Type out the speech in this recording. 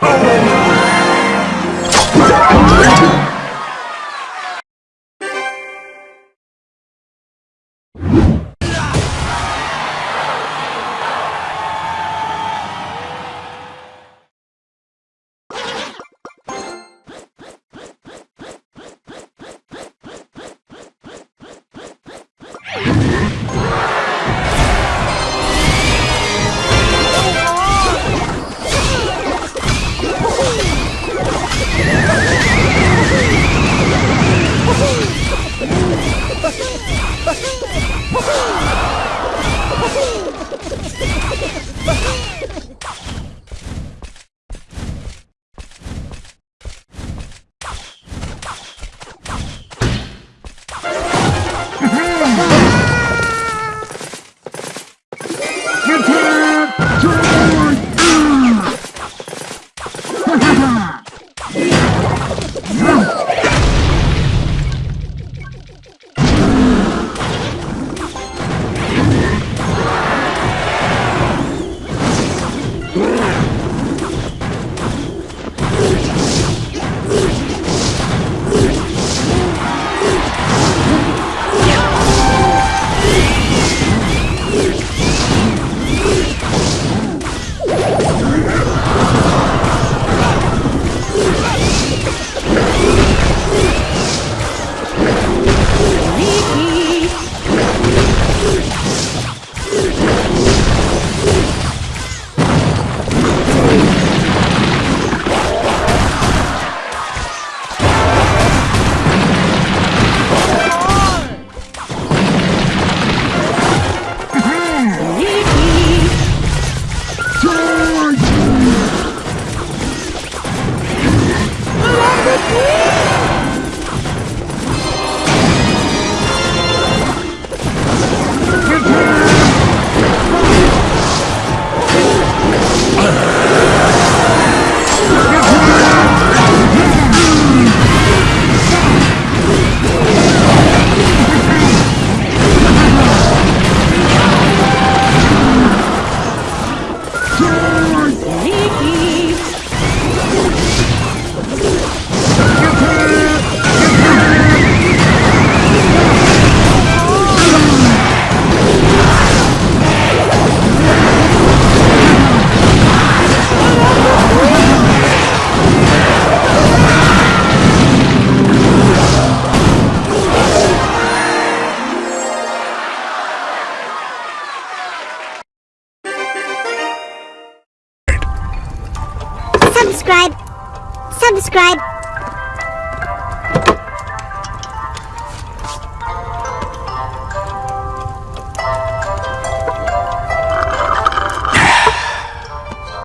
Oh!